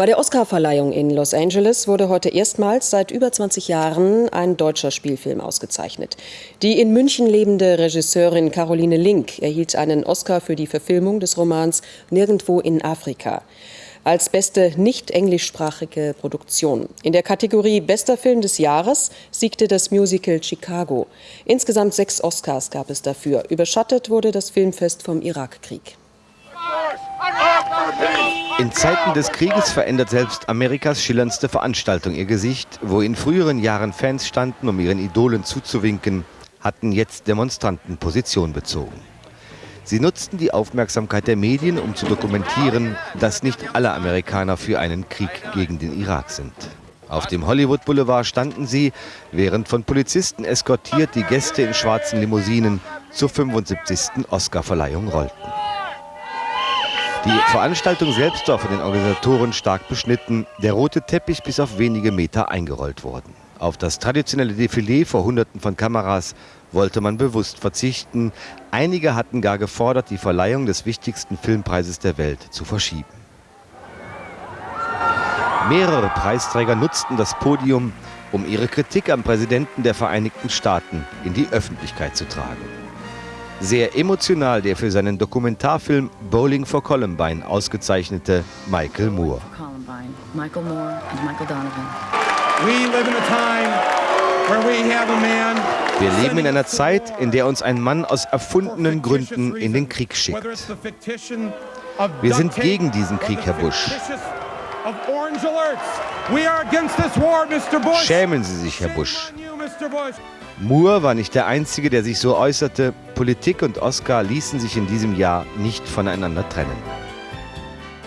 Bei der Oscarverleihung in Los Angeles wurde heute erstmals seit über 20 Jahren ein deutscher Spielfilm ausgezeichnet. Die in München lebende Regisseurin Caroline Link erhielt einen Oscar für die Verfilmung des Romans Nirgendwo in Afrika als beste nicht englischsprachige Produktion. In der Kategorie Bester Film des Jahres siegte das Musical Chicago. Insgesamt sechs Oscars gab es dafür. Überschattet wurde das Filmfest vom Irakkrieg. In Zeiten des Krieges verändert selbst Amerikas schillerndste Veranstaltung ihr Gesicht. Wo in früheren Jahren Fans standen, um ihren Idolen zuzuwinken, hatten jetzt Demonstranten Position bezogen. Sie nutzten die Aufmerksamkeit der Medien, um zu dokumentieren, dass nicht alle Amerikaner für einen Krieg gegen den Irak sind. Auf dem Hollywood Boulevard standen sie, während von Polizisten eskortiert die Gäste in schwarzen Limousinen zur 75. Oscarverleihung rollten. Die Veranstaltung selbst war von den Organisatoren stark beschnitten, der rote Teppich bis auf wenige Meter eingerollt worden. Auf das traditionelle Defilé vor Hunderten von Kameras wollte man bewusst verzichten. Einige hatten gar gefordert, die Verleihung des wichtigsten Filmpreises der Welt zu verschieben. Mehrere Preisträger nutzten das Podium, um ihre Kritik am Präsidenten der Vereinigten Staaten in die Öffentlichkeit zu tragen. Sehr emotional der für seinen Dokumentarfilm Bowling for Columbine ausgezeichnete Michael Moore. Michael Moore and Michael Donovan. We live in a time where we have a man wir leben in einer Zeit, in der uns ein Mann aus erfundenen Gründen in den Krieg schickt. Wir sind gegen diesen Krieg, Herr Bush. Schämen Sie sich, Herr Bush. Moore war nicht der Einzige, der sich so äußerte. Politik und Oscar ließen sich in diesem Jahr nicht voneinander trennen.